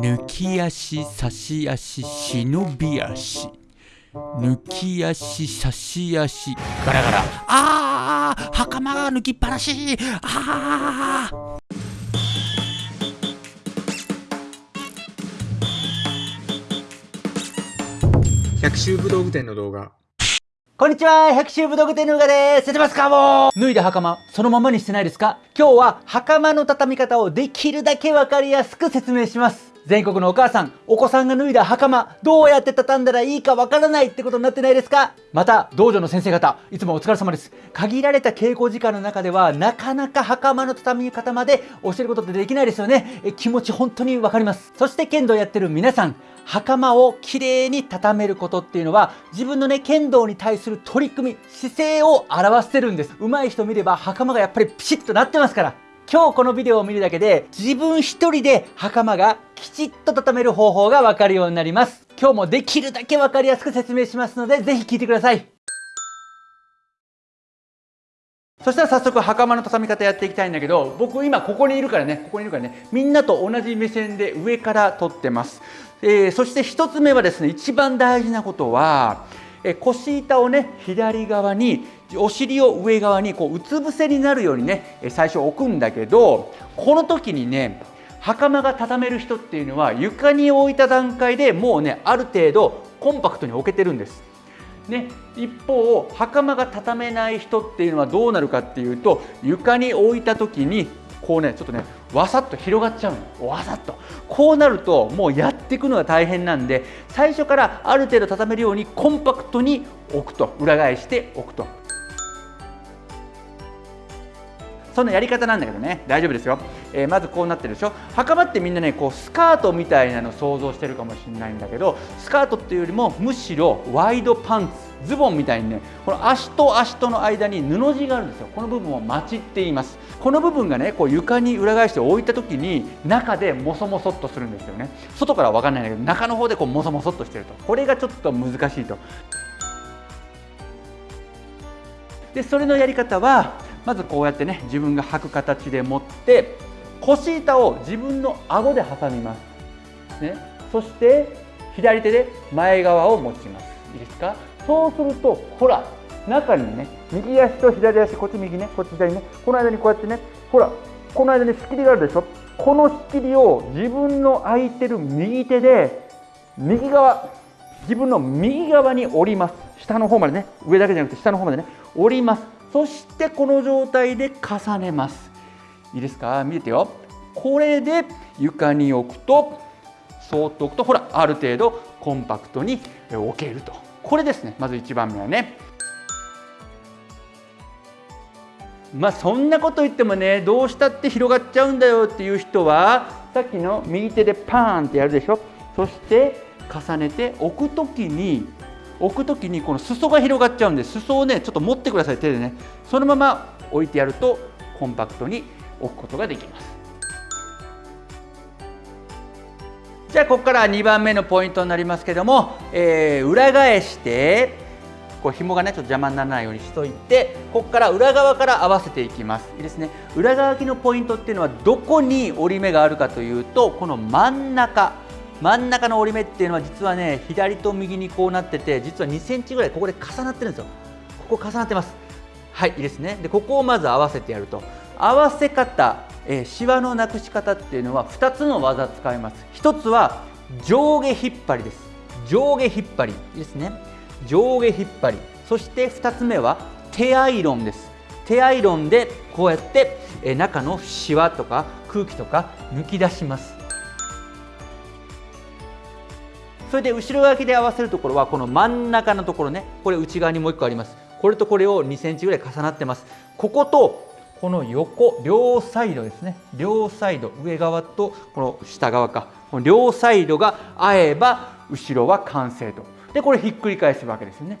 抜き足差し足忍び足。抜き足差し足。ガラガラ。あー袴が抜きっぱなし。あー。百秋武道具店の動画。こんにちは百秋武道具店のうがです。出てますかもう。脱いだ袴そのままにしてないですか？今日は袴の畳み方をできるだけわかりやすく説明します全国のお母さんお子さんが脱いだ袴どうやって畳んだらいいかわからないってことになってないですか？また道場の先生方いつもお疲れ様です。限られた稽古時間の中ではなかなか袴の畳み方まで教えることってできないですよね。え気持ち本当にわかります。そして剣道やってる皆さん袴をきれいに畳めることっていうのは自分のね剣道に対する取り組み姿勢を表してるんです。上手い人見れば袴がやっぱりピシッとなってますから。今日このビデオを見るだけで自分一人で袴がきちっと畳める方法がわかるようになります。今日もできるだけわかりやすく説明しますのでぜひ聞いてください。そしたら早速袴の畳み方やっていきたいんだけど僕今ここにいるからねここにいるからねみんなと同じ目線で上から撮ってます、えーそして1つ目はですね一番大事なことは、えー腰板をね左側にお尻を上側にこううつ伏せになるようにね最初置くんだけどこの時にね袴が畳める人っていうのは床に置いた段階でもうねある程度コンパクトに置けてるんです。ね、一方袴が畳めない人っていうのはどうなるかっていうと床に置いた時にこうねちょっとねわさっと広がっちゃうの。わさっと。こうなるともうやっていくのが大変なんで最初からある程度畳めるようにコンパクトに置くと。裏返しておくと。そのやり方なんだけどね。大丈夫ですよ、えーまずこうなってるでしょ。袴ってみんなねこうスカートみたいなの想像してるかもしれないんだけどスカートっていうよりもむしろワイドパンツズボンみたいにねこの足と足との間に布地があるんですよ。この部分をマチって言います。この部分がねこう床に裏返して置いた時に中でモソモソっとするんですよね。外からは分かんないんだけど中の方でこうモソモソっとしてると。これがちょっと難しいと。でそれのやり方はまずこうやってね自分が履く形で持って腰板を自分の顎で挟みます、ね、そして左手で前側を持ちます。いいですか？そうするとほら中にね右足と左足こっち右ねこっち左ねこの間にこうやってねほらこの間に仕切りがあるでしょ？この仕切りを自分の空いてる右手で右側自分の右側に折ります。下の方までね上だけじゃなくて下の方までね折ります。そしてこの状態で重ねます。いいですか？見ててよ。これで床に置くとそっと置くとほらある程度コンパクトに置けると。これですね。まず1番目はね。まあそんなこと言ってもねどうしたって広がっちゃうんだよっていう人はさっきの右手でパーンってやるでしょ。そして重ねて置く時に置く時にこの裾が広がっちゃうんで裾をねちょっと持ってください手でね。そのまま置いてやるとコンパクトに置くことができます。じゃあここから2番目のポイントになりますけども、えー裏返してこう紐がねちょっと邪魔にならないようにしといてここから裏側から合わせていきます。いいですね。裏側きのポイントっていうのはどこに折り目があるかというとこの真ん中。真ん中の折り目っていうのは実はね左と右にこうなってて実は2センチぐらいここで重なってるんですよ。ここ重なってます。はいいいですね。でここをまず合わせてやると。合わせ方、えー、シワのなくし方っていうのは2つの技使います。1つは上下引っ張りです。上下引っ張り。ですね。上下引っ張り。そして2つ目は手アイロンです。手アイロンでこうやってえー中のシワとか空気とか抜き出します。それで後ろ側きで合わせるところはこの真ん中のところね。これ内側にもう1個あります。これとこれを2センチぐらい重なってます。こことこの横両サイドですね。両サイド上側とこの下側か。この両サイドが合えば後ろは完成と。でこれひっくり返すわけですよね。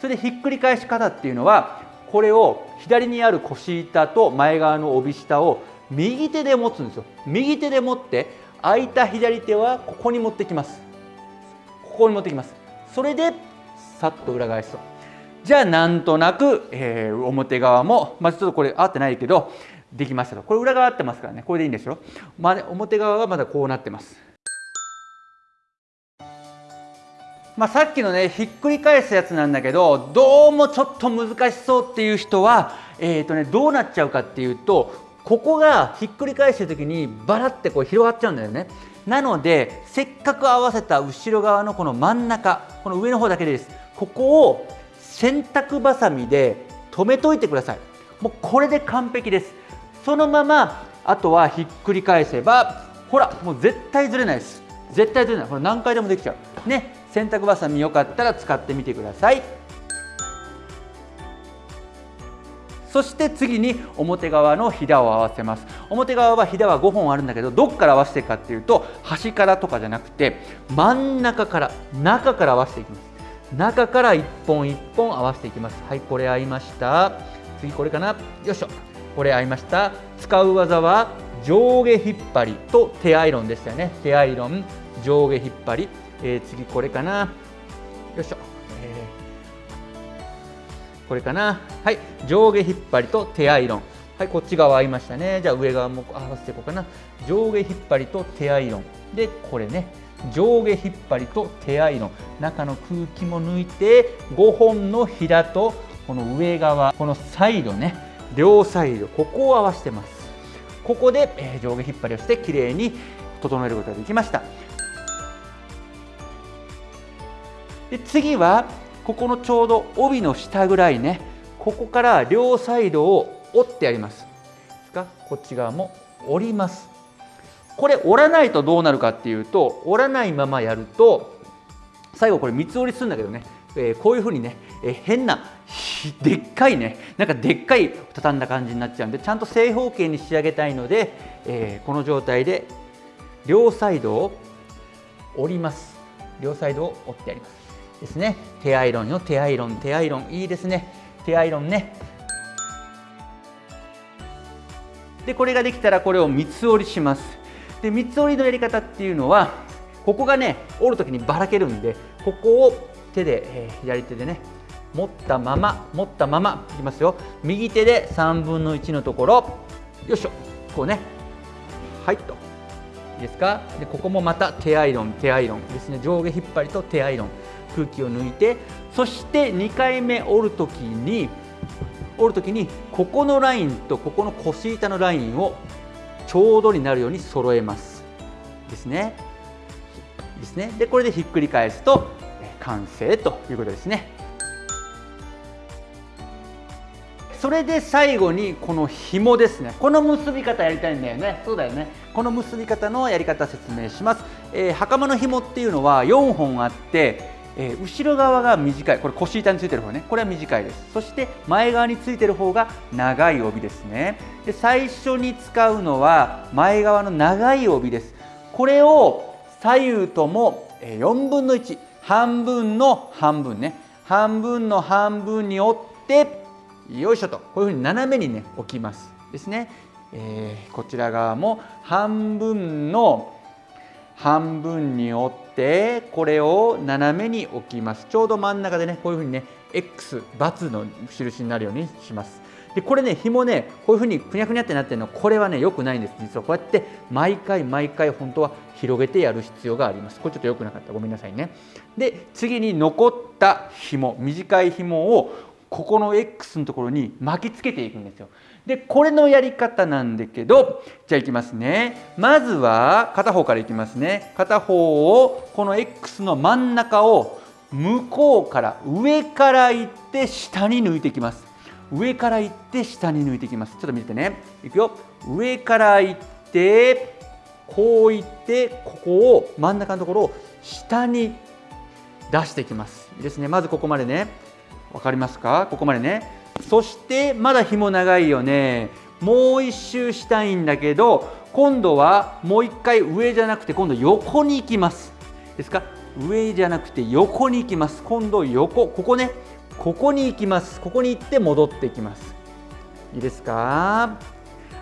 それでひっくり返し方っていうのはこれを左にある腰板と前側の帯下を右手で持つんですよ。右手で持って空いた左手はここに持ってきます。ここに持ってきます。それでさっと裏返すと。じゃあなんとなく、えー表側もまずちょっとこれ合ってないけどできましたと。これ裏側合ってますからね。これでいいんですよ、まあ、表側はまだこうなってます。まあ、さっきのねひっくり返すやつなんだけどどうもちょっと難しそうっていう人は、えーとね、どうなっちゃうかっていうとここがひっくり返してる時にバラってこう広がっちゃうんだよね。なのでせっかく合わせた後ろ側のこの真ん中この上の方だけでです。ここを洗濯ばさみで留めといてください。もうこれで完璧です。そのままあとはひっくり返せばほらもう絶対ずれないです。絶対ずれない。これ何回でもできちゃう。ね洗濯ばさみよかったら使ってみてください。そして次に表側のひだを合わせます。表側はひだは5本あるんだけどどっから合わせていくかっていうと端からとかじゃなくて真ん中から中から合わせていきます。中から1本1本合わせていきます。はいこれ合いました。次これかな。よいしょ。これ合いました。使う技は上下引っ張りと手アイロンでしたよね。手アイロン上下引っ張り、えー、次これかな。よいしょ、これかな。はい。上下引っ張りと手アイロンはいこっち側合いましたね。じゃあ上側も合わせていこうかな。上下引っ張りと手アイロンでこれね。上下引っ張りと手アイロン中の空気も抜いて5本のひだとこの上側このサイドね。両サイド。ここを合わせてます。ここで、えー、上下引っ張りをしてきれいに整えることができました。で次はここのちょうど帯の下ぐらいねここから両サイドを折ってやります。ですか？こっち側も折ります。これ折らないとどうなるかっていうと折らないままやると最後これ三つ折りするんだけどね、えー、こういうふうにね、えー、変なでっかいねなんかでっかい畳んだ感じになっちゃうんでちゃんと正方形に仕上げたいので、えー、この状態で両サイドを折ります。両サイドを折ってやります。ですね。手アイロンよ。手アイロン。手アイロン。いいですね。手アイロンね。でこれができたらこれを三つ折りします。で三つ折りのやり方っていうのはここがね折る時にばらけるんでここを手で、えー、左手でね持ったまま持ったままいきますよ。右手で3分の1のところよいしょ。こうね。はいと。いいですか？でここもまた手アイロン手アイロン。ですね。上下引っ張りと手アイロン。空気を抜いてそして2回目折る時に折る時にここのラインとここの腰板のラインをちょうどになるように揃えます。ですね。ですね。でこれでひっくり返すと完成ということですね。それで最後にこの紐ですね。この結び方やりたいんだよね。そうだよね。この結び方のやり方説明します、えー、袴の紐っていうのは4本あってえー、後ろ側が短い。これ腰板についてる方ね。これは短いです。そして前側についてる方が長い帯ですね。で最初に使うのは前側の長い帯です。これを左右とも4分の1半分の半分ね。半分の半分に折ってよいしょと。こういうふうに斜めにね置きます。ですね、えー、こちら側も半分の半分に折ってこれを斜めに置きます。ちょうど真ん中でねこういうふうにね X ×の印になるようにします。でこれね紐ねこういうふうにふにゃふにゃってなってるのこれはね良くないんです。実はこうやって毎回毎回本当は広げてやる必要があります。これちょっと良くなかった。ごめんなさいね。で次に残った紐短い紐をここの X のところに巻きつけていくんですよ。でこれのやり方なんだけどじゃあいきますね。まずは片方からいきますね。片方をこの X の真ん中を向こうから上から行って下に抜いていきます。上から行って下に抜いていきます。ちょっと見てね。いくよ。上から行ってこう行ってここを真ん中のところを下に出していきます。ですね。まずここまでね。分かりますか？ここまでね。そしてまだ紐長いよね。もう一周したいんだけど今度はもう一回上じゃなくて今度横に行きます。ですか？上じゃなくて横に行きます。今度横。ここね。ここに行きます。ここに行って戻っていきます。いいですか？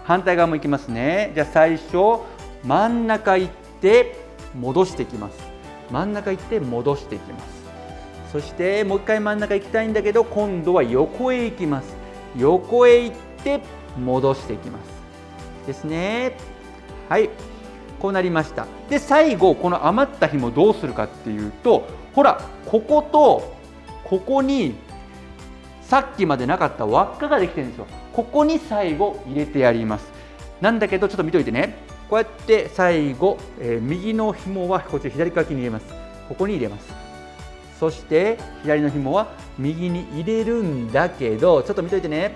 反対側も行きますね。じゃあ最初真ん中行って戻していきます。真ん中行って戻していきます。そしてもう一回真ん中行きたいんだけど今度は横へ行きます。横へ行って戻していきます。ですね。はい。こうなりました。で最後この余った紐どうするかっていうとほらこことここにさっきまでなかった輪っかができてるんですよ。ここに最後入れてやります。なんだけどちょっと見といてね。こうやって最後、えー、右の紐はこっち左側に入れます。ここに入れます。そして左の紐は右に入れるんだけどちょっと見といてね。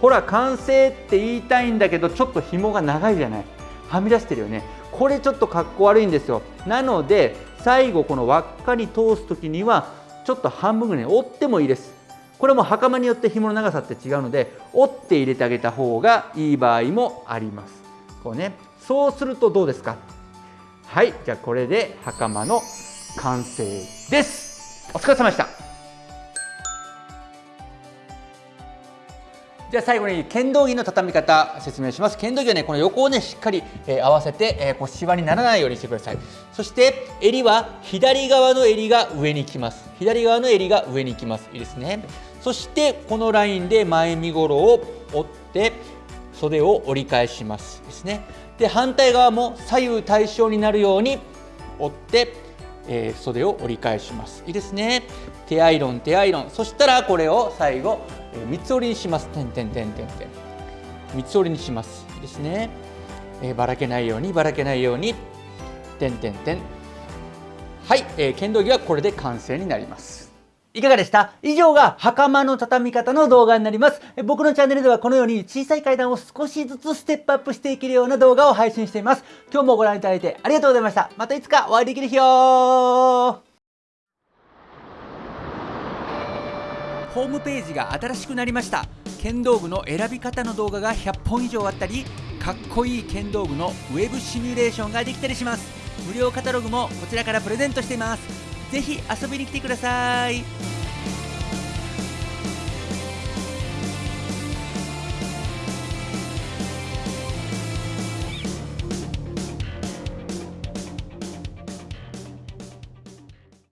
ほら完成って言いたいんだけどちょっと紐が長いじゃない。はみ出してるよね。これちょっとかっこ悪いんですよ。なので最後この輪っかに通す時にはちょっと半分ぐらい折ってもいいです。これも袴によって紐の長さって違うので折って入れてあげた方がいい場合もあります。こうね。そうするとどうですか？はいじゃあこれで袴の完成です。お疲れ様でした。じゃあ最後に剣道着の畳み方説明します。剣道着はねこの横をねしっかり、えー、合わせて、えー、こうシワにならないようにしてください。そして襟は左側の襟が上に来ます。左側の襟が上に来ます。いいですね。そしてこのラインで前身頃を折って袖を折り返します。ですね。で反対側も左右対称になるように折ってえー、袖を折り返しますいいですね手アイロン手アイロンそしたらこれを最後えー、三つ折りにします。点点点点点。三つ折りにします。いいですね。えー、ばらけないようにばらけないように点点点。はい、えー、剣道着はこれで完成になります。いかがでした？以上が袴の畳み方の動画になります。僕のチャンネルではこのように小さい階段を少しずつステップアップしていけるような動画を配信しています。今日もご覧いただいてありがとうございました。またいつかお会いできる日よホームページが新しくなりました剣道具の選び方の動画が100本以上あったりかっこいい剣道具のウェブシミュレーションができたりします無料カタログもこちらからプレゼントしていますぜひ遊びに来てください。